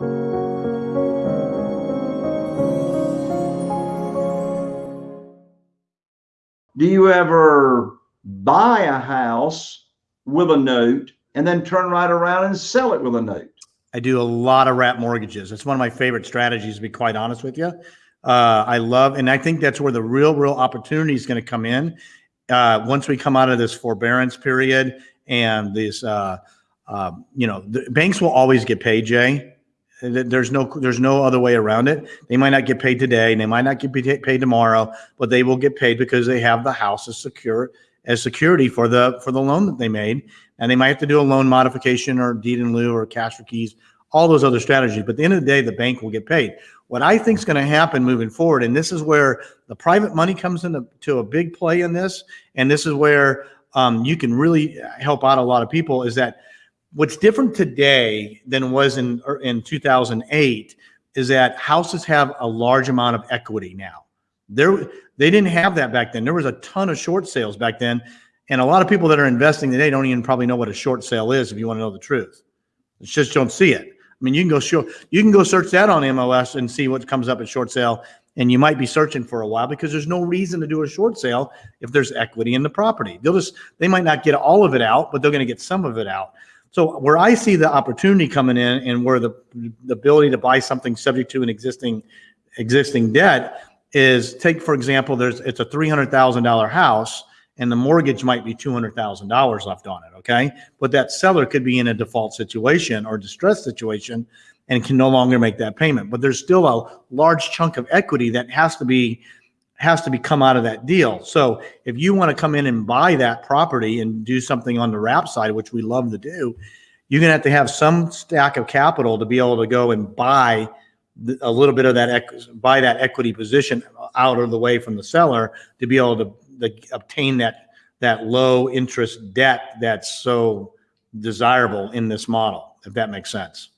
Do you ever buy a house with a note and then turn right around and sell it with a note? I do a lot of wrap mortgages. It's one of my favorite strategies, to be quite honest with you. Uh, I love, and I think that's where the real, real opportunity is going to come in. Uh, once we come out of this forbearance period and this, uh, uh, you know, the banks will always get paid, Jay. There's no, there's no other way around it. They might not get paid today, and they might not get paid tomorrow, but they will get paid because they have the house as secure as security for the for the loan that they made, and they might have to do a loan modification or deed in lieu or cash for keys, all those other strategies. But at the end of the day, the bank will get paid. What I think is going to happen moving forward, and this is where the private money comes into to a big play in this, and this is where um, you can really help out a lot of people, is that what's different today than was in er, in 2008 is that houses have a large amount of equity now. There, they didn't have that back then. There was a ton of short sales back then, and a lot of people that are investing today don't even probably know what a short sale is. If you want to know the truth, it's just don't see it. I mean, you can go show, you can go search that on MLS and see what comes up at short sale, and you might be searching for a while because there's no reason to do a short sale if there's equity in the property. They'll just they might not get all of it out, but they're going to get some of it out. So where I see the opportunity coming in and where the, the ability to buy something subject to an existing existing debt is take, for example, there's it's a $300,000 house and the mortgage might be $200,000 left on it. Okay. But that seller could be in a default situation or distress situation and can no longer make that payment. But there's still a large chunk of equity that has to be has to be come out of that deal. So if you want to come in and buy that property and do something on the wrap side, which we love to do, you're going to have to have some stack of capital to be able to go and buy a little bit of that, buy that equity position out of the way from the seller to be able to, to obtain that, that low interest debt that's so desirable in this model, if that makes sense.